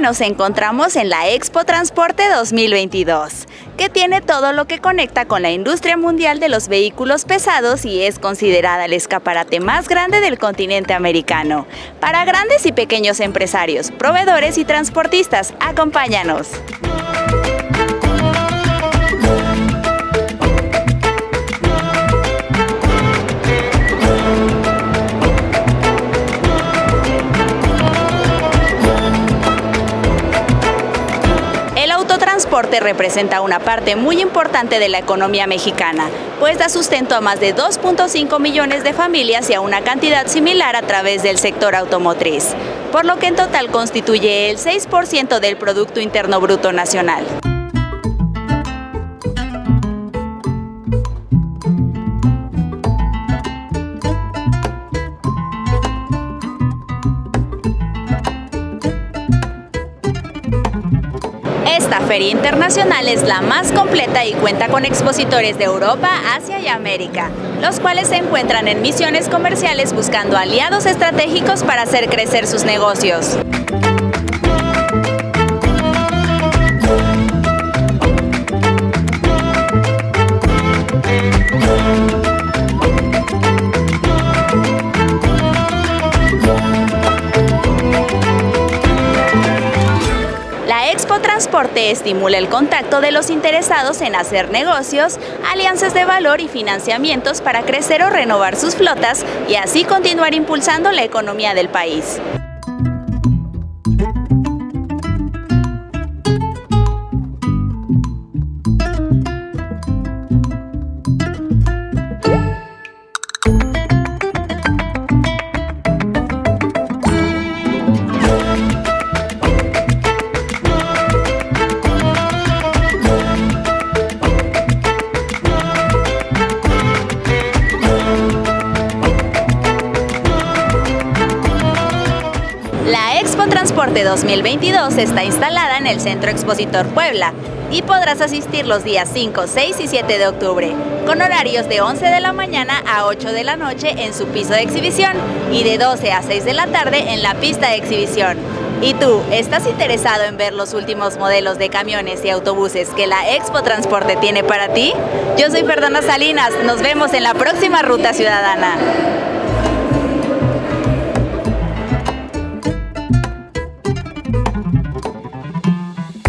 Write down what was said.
nos encontramos en la Expo Transporte 2022, que tiene todo lo que conecta con la industria mundial de los vehículos pesados y es considerada el escaparate más grande del continente americano. Para grandes y pequeños empresarios, proveedores y transportistas, acompáñanos. Transporte representa una parte muy importante de la economía mexicana, pues da sustento a más de 2.5 millones de familias y a una cantidad similar a través del sector automotriz, por lo que en total constituye el 6% del Producto Interno Bruto Nacional. Esta feria internacional es la más completa y cuenta con expositores de Europa, Asia y América, los cuales se encuentran en misiones comerciales buscando aliados estratégicos para hacer crecer sus negocios. Transporte estimula el contacto de los interesados en hacer negocios, alianzas de valor y financiamientos para crecer o renovar sus flotas y así continuar impulsando la economía del país. La Expo Transporte 2022 está instalada en el Centro Expositor Puebla y podrás asistir los días 5, 6 y 7 de octubre, con horarios de 11 de la mañana a 8 de la noche en su piso de exhibición y de 12 a 6 de la tarde en la pista de exhibición. ¿Y tú, estás interesado en ver los últimos modelos de camiones y autobuses que la Expo Transporte tiene para ti? Yo soy Fernanda Salinas, nos vemos en la próxima Ruta Ciudadana.